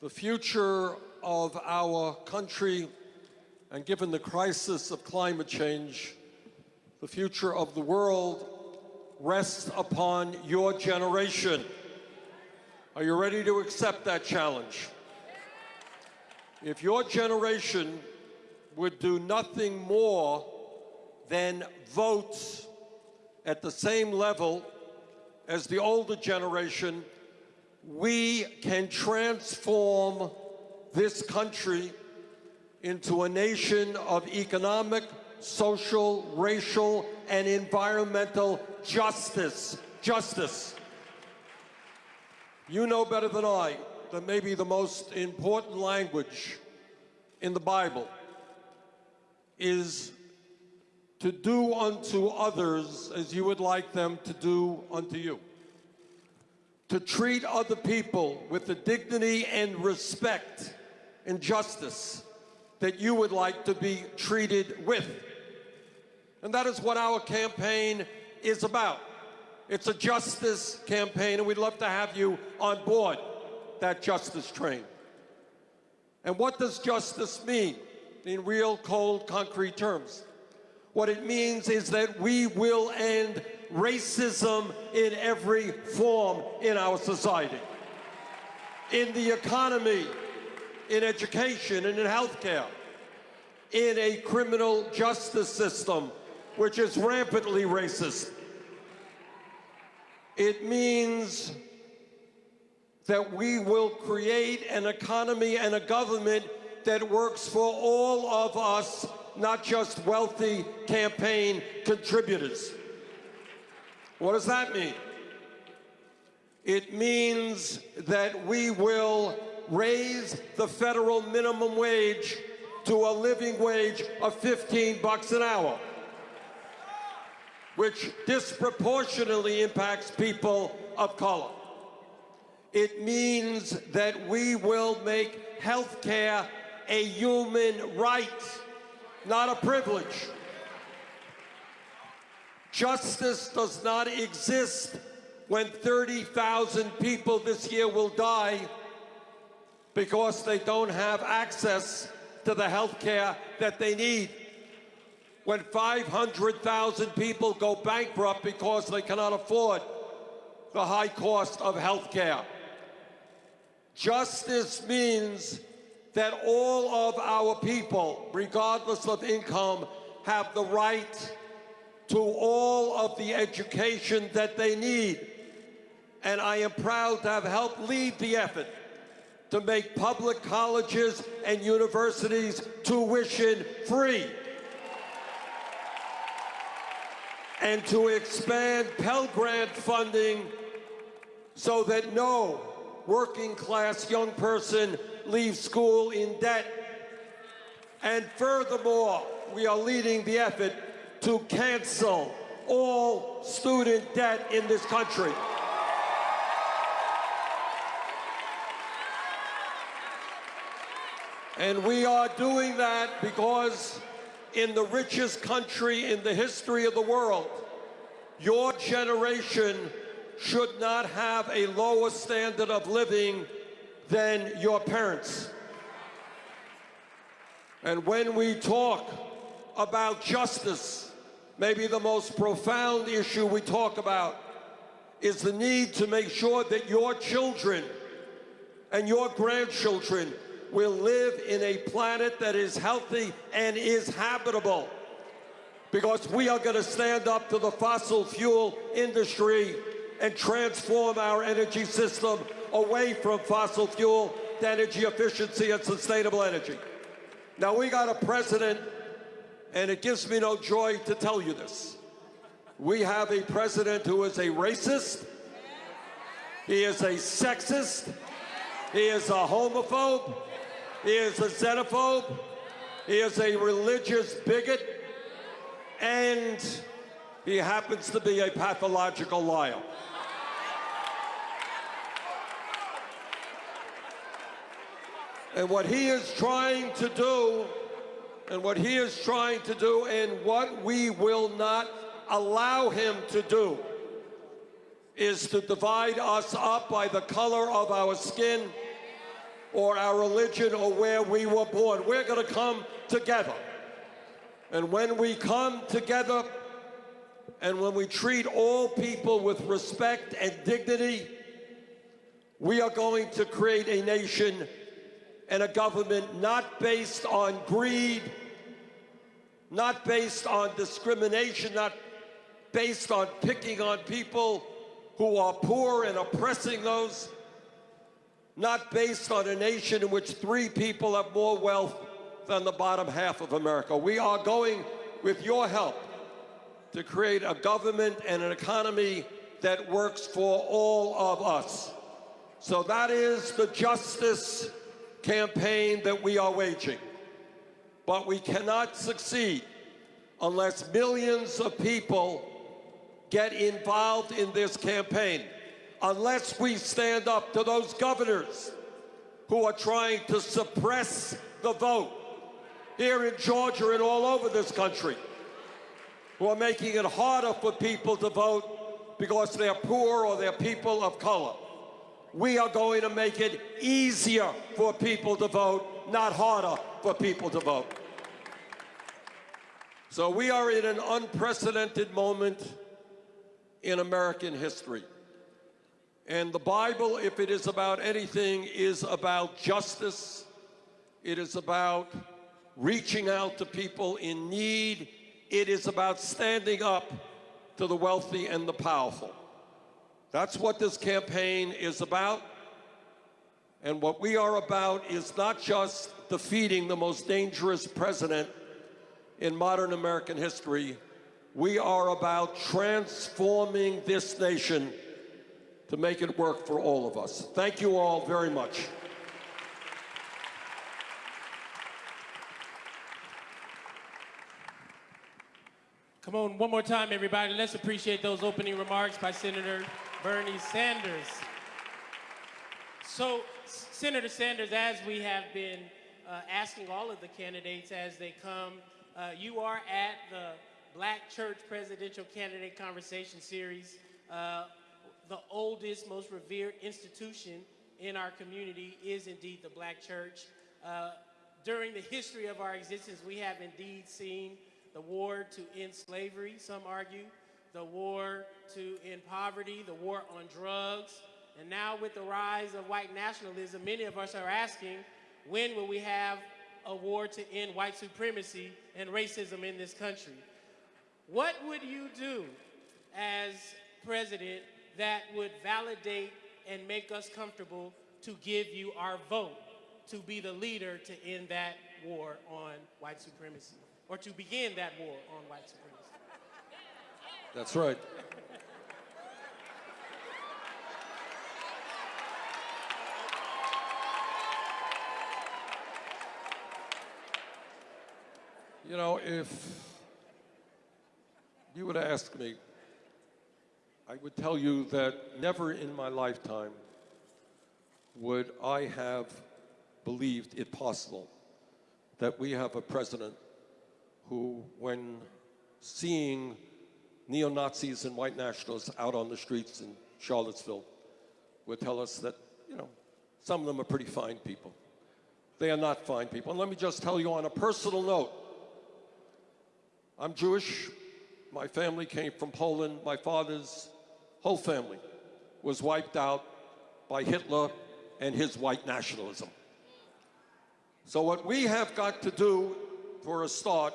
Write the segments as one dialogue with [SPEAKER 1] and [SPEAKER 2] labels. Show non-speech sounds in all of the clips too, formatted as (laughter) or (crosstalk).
[SPEAKER 1] The future of our country, and given the crisis of climate change, the future of the world rests upon your generation. Are you ready to accept that challenge? If your generation would do nothing more than vote at the same level as the older generation, we can transform this country into a nation of economic, social, racial, and environmental justice. Justice. You know better than I that maybe the most important language in the Bible is to do unto others as you would like them to do unto you. To treat other people with the dignity and respect and justice that you would like to be treated with. And that is what our campaign is about. It's a justice campaign, and we'd love to have you on board that justice train. And what does justice mean in real, cold, concrete terms? What it means is that we will end racism in every form in our society. In the economy, in education, and in healthcare. In a criminal justice system, which is rampantly racist. It means that we will create an economy and a government that works for all of us, not just wealthy campaign contributors. What does that mean? It means that we will raise the federal minimum wage to a living wage of 15 bucks an hour, which disproportionately impacts people of color. It means that we will make health care a human right, not a privilege. Justice does not exist when 30,000 people this year will die because they don't have access to the health care that they need. When 500,000 people go bankrupt because they cannot afford the high cost of health care. Justice means that all of our people, regardless of income, have the right to all of the education that they need. And I am proud to have helped lead the effort to make public colleges and universities tuition free. And to expand Pell Grant funding so that no working class young person leaves school in debt. And furthermore, we are leading the effort to cancel all student debt in this country. And we are doing that because in the richest country in the history of the world, your generation should not have a lower standard of living than your parents. And when we talk about justice, maybe the most profound issue we talk about is the need to make sure that your children and your grandchildren will live in a planet that is healthy and is habitable. Because we are going to stand up to the fossil fuel industry and transform our energy system away from fossil fuel to energy efficiency and sustainable energy. Now, we got a president, and it gives me no joy to tell you this. We have a president who is a racist, he is a sexist, he is a homophobe, he is a xenophobe, he is a religious bigot, and he happens to be a pathological liar. And what he is trying to do, and what he is trying to do, and what we will not allow him to do, is to divide us up by the color of our skin, or our religion or where we were born. We're going to come together. And when we come together and when we treat all people with respect and dignity, we are going to create a nation and a government not based on greed, not based on discrimination, not based on picking on people who are poor and oppressing those, not based on a nation in which three people have more wealth than the bottom half of America. We are going, with your help, to create a government and an economy that works for all of us. So that is the justice campaign that we are waging. But we cannot succeed unless millions of people get involved in this campaign, unless we stand up to those governors who are trying to suppress the vote here in Georgia and all over this country, who are making it harder for people to vote because they're poor or they're people of color. We are going to make it easier for people to vote, not harder for people to vote. So we are in an unprecedented moment in American history. And the Bible, if it is about anything, is about justice. It is about reaching out to people in need. It is about standing up to the wealthy and the powerful. That's what this campaign is about. And what we are about is not just defeating the most dangerous president in modern American history, we are about transforming this nation to make it work for all of us. Thank you all very much.
[SPEAKER 2] Come on, one more time, everybody. Let's appreciate those opening remarks by Senator Bernie Sanders. So, Senator Sanders, as we have been uh, asking all of the candidates as they come, uh, you are at the Black Church Presidential Candidate Conversation Series, uh, the oldest, most revered institution in our community is indeed the Black Church. Uh, during the history of our existence, we have indeed seen the war to end slavery, some argue, the war to end poverty, the war on drugs, and now with the rise of white nationalism, many of us are asking, when will we have a war to end white supremacy and racism in this country? What would you do as president that would validate and make us comfortable to give you our vote to be the leader to end that war on white supremacy or to begin that war on white supremacy?
[SPEAKER 1] That's right. You know, if you would ask me, I would tell you that never in my lifetime would I have believed it possible that we have a president who, when seeing neo-Nazis and white nationalists out on the streets in Charlottesville, would tell us that, you know, some of them are pretty fine people. They are not fine people. And let me just tell you on a personal note, I'm Jewish. My family came from Poland. My father's whole family was wiped out by Hitler and his white nationalism. So what we have got to do for a start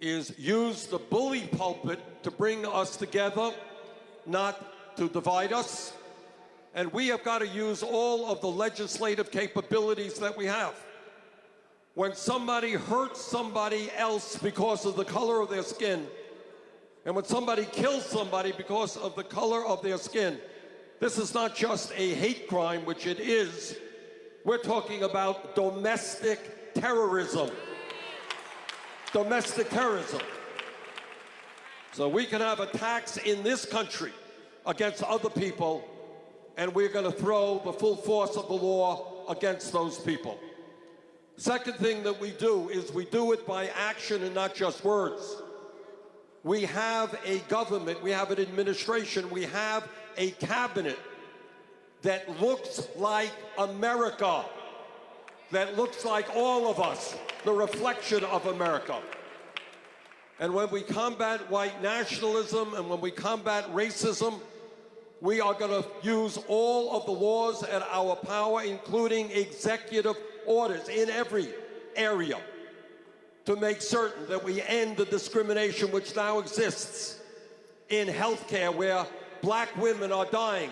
[SPEAKER 1] is use the bully pulpit to bring us together, not to divide us. And we have got to use all of the legislative capabilities that we have. When somebody hurts somebody else because of the color of their skin, and when somebody kills somebody because of the color of their skin, this is not just a hate crime, which it is. We're talking about domestic terrorism domestic terrorism. So we can have attacks in this country against other people, and we're going to throw the full force of the law against those people. Second thing that we do is we do it by action and not just words. We have a government, we have an administration, we have a cabinet that looks like America, that looks like all of us, the reflection of America. And when we combat white nationalism and when we combat racism, we are going to use all of the laws at our power, including executive orders in every area, to make certain that we end the discrimination which now exists in healthcare, where black women are dying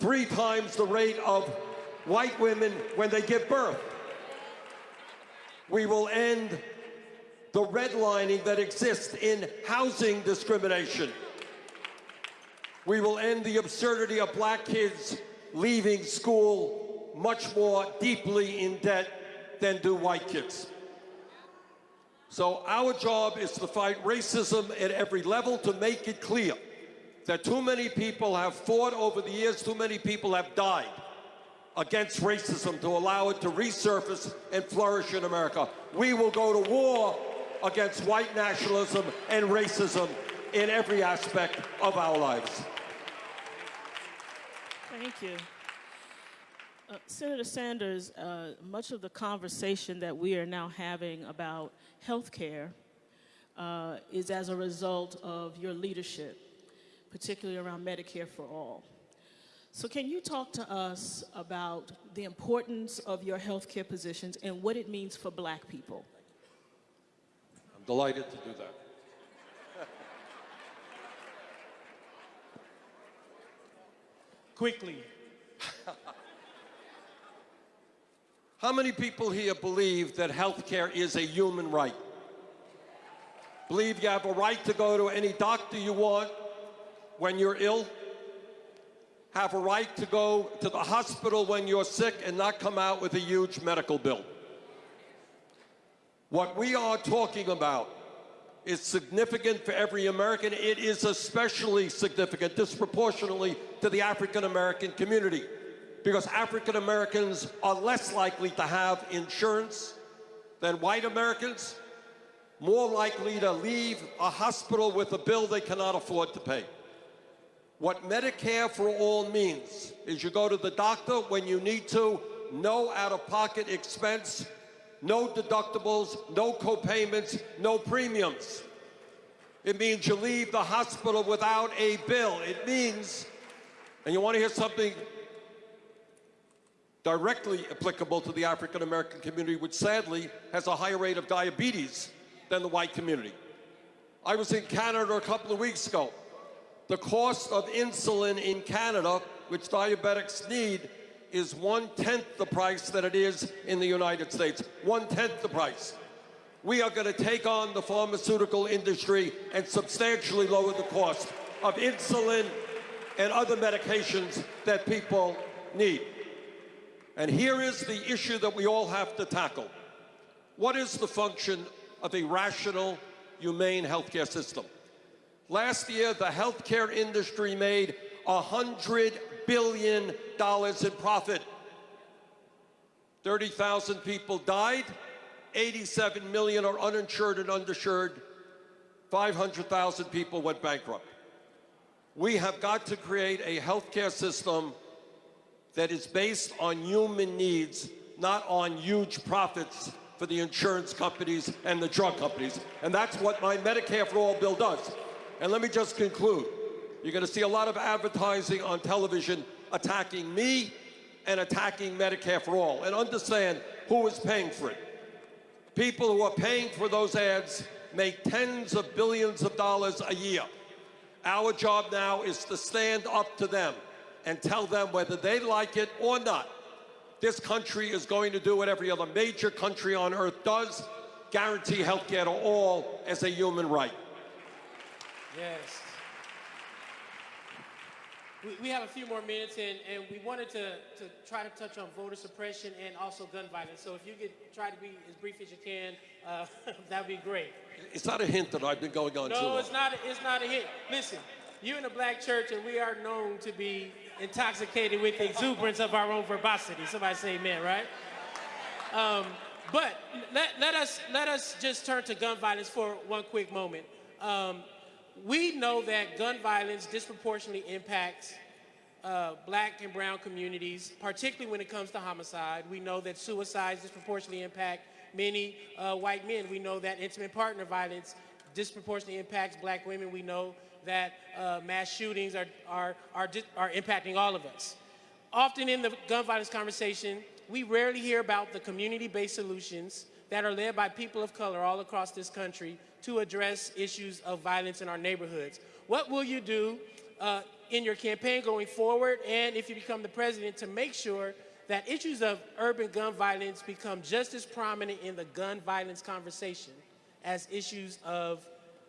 [SPEAKER 1] three times the rate of white women when they give birth. We will end the redlining that exists in housing discrimination. We will end the absurdity of black kids leaving school much more deeply in debt than do white kids. So our job is to fight racism at every level to make it clear that too many people have fought over the years, too many people have died against racism to allow it to resurface and flourish in America. We will go to war against white nationalism and racism in every aspect of our lives.
[SPEAKER 3] Thank you. Uh, Senator Sanders, uh, much of the conversation that we are now having about health care uh, is as a result of your leadership, particularly around Medicare for All. So, can you talk to us about the importance of your healthcare positions and what it means for black people?
[SPEAKER 1] I'm delighted to do that.
[SPEAKER 2] Quickly. (laughs)
[SPEAKER 1] How many people here believe that healthcare is a human right? Believe you have a right to go to any doctor you want when you're ill? Have a right to go to the hospital when you're sick and not come out with a huge medical bill? What we are talking about is significant for every American. It is especially significant, disproportionately, to the African American community because African Americans are less likely to have insurance than white Americans, more likely to leave a hospital with a bill they cannot afford to pay. What Medicare for All means is you go to the doctor when you need to, no out-of-pocket expense, no deductibles, no co-payments, no premiums. It means you leave the hospital without a bill. It means, and you want to hear something directly applicable to the African American community, which sadly has a higher rate of diabetes than the white community. I was in Canada a couple of weeks ago. The cost of insulin in Canada, which diabetics need, is one-tenth the price that it is in the United States. One-tenth the price. We are going to take on the pharmaceutical industry and substantially lower the cost of insulin and other medications that people need. And here is the issue that we all have to tackle. What is the function of a rational, humane healthcare system? Last year, the healthcare industry made $100 billion in profit. 30,000 people died, 87 million are uninsured and underinsured, 500,000 people went bankrupt. We have got to create a healthcare system that is based on human needs, not on huge profits for the insurance companies and the drug companies. And that's what my Medicare for All bill does. And let me just conclude. You're going to see a lot of advertising on television attacking me and attacking Medicare for All. And understand who is paying for it. People who are paying for those ads make tens of billions of dollars a year. Our job now is to stand up to them and tell them whether they like it or not. This country is going to do what every other major country on earth does, guarantee health care to all as a human right.
[SPEAKER 2] Yes. We, we have a few more minutes, and, and we wanted to, to try to touch on voter suppression and also gun violence. So if you could try to be as brief as you can, uh, (laughs) that would be great.
[SPEAKER 1] It's not a hint that I've been going on too
[SPEAKER 2] No,
[SPEAKER 1] long.
[SPEAKER 2] it's not. It's not a hint. Listen, you're in a black church, and we are known to be intoxicated with the exuberance of our own verbosity. Somebody say amen, right? Um, but let, let us let us just turn to gun violence for one quick moment. Um, we know that gun violence disproportionately impacts uh, black and brown communities, particularly when it comes to homicide. We know that suicides disproportionately impact many uh, white men. We know that intimate partner violence disproportionately impacts black women. We know that uh, mass shootings are, are, are, are impacting all of us. Often in the gun violence conversation, we rarely hear about the community-based solutions that are led by people of color all across this country to address issues of violence in our neighborhoods. What will you do uh, in your campaign going forward and if you become the president to make sure that issues of urban gun violence become just as prominent in the gun violence conversation as issues of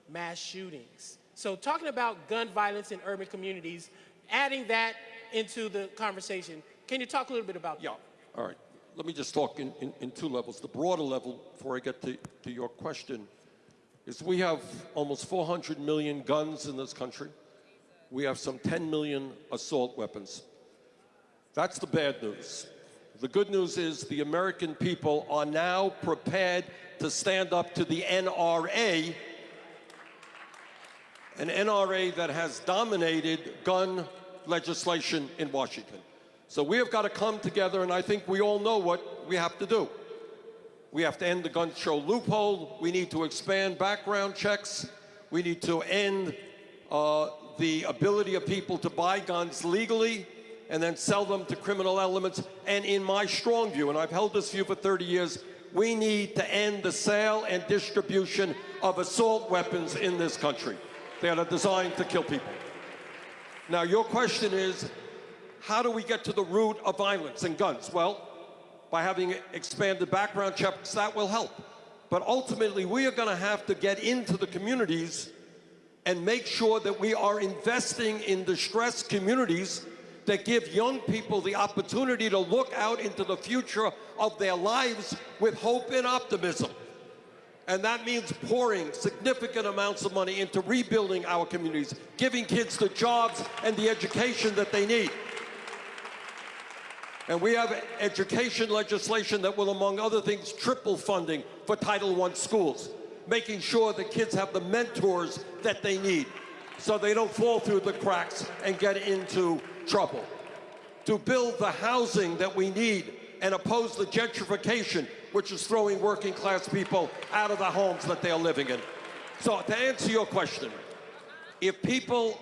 [SPEAKER 2] mass shootings? So talking about gun violence in urban communities, adding that into the conversation, can you talk a little bit about
[SPEAKER 1] Yeah, all right. Let me just talk in, in, in two levels. The broader level, before I get to, to your question, is we have almost 400 million guns in this country. We have some 10 million assault weapons. That's the bad news. The good news is the American people are now prepared to stand up to the NRA, an NRA that has dominated gun legislation in Washington. So we have got to come together, and I think we all know what we have to do. We have to end the gun show loophole. We need to expand background checks. We need to end uh, the ability of people to buy guns legally and then sell them to criminal elements. And in my strong view, and I've held this view for 30 years, we need to end the sale and distribution of assault weapons in this country. They are designed to kill people. Now, your question is, how do we get to the root of violence and guns? Well, by having expanded background checks, that will help. But ultimately, we are going to have to get into the communities and make sure that we are investing in distressed communities that give young people the opportunity to look out into the future of their lives with hope and optimism. And that means pouring significant amounts of money into rebuilding our communities, giving kids the jobs and the education that they need. And we have education legislation that will, among other things, triple funding for Title I schools, making sure that kids have the mentors that they need so they don't fall through the cracks and get into trouble. To build the housing that we need and oppose the gentrification, which is throwing working class people out of the homes that they are living in. So to answer your question, if people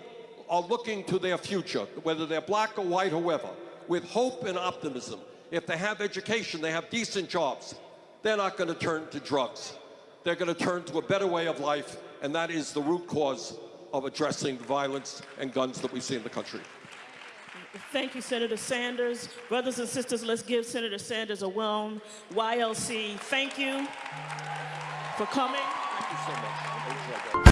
[SPEAKER 1] are looking to their future, whether they're black or white or whoever, with hope and optimism, if they have education, they have decent jobs, they're not going to turn to drugs. They're going to turn to a better way of life, and that is the root cause of addressing the violence and guns that we see in the country.
[SPEAKER 3] Thank you, Senator Sanders. Brothers and sisters, let's give Senator Sanders a warm YLC. Thank you for coming.
[SPEAKER 1] Thank you so much. I enjoyed that.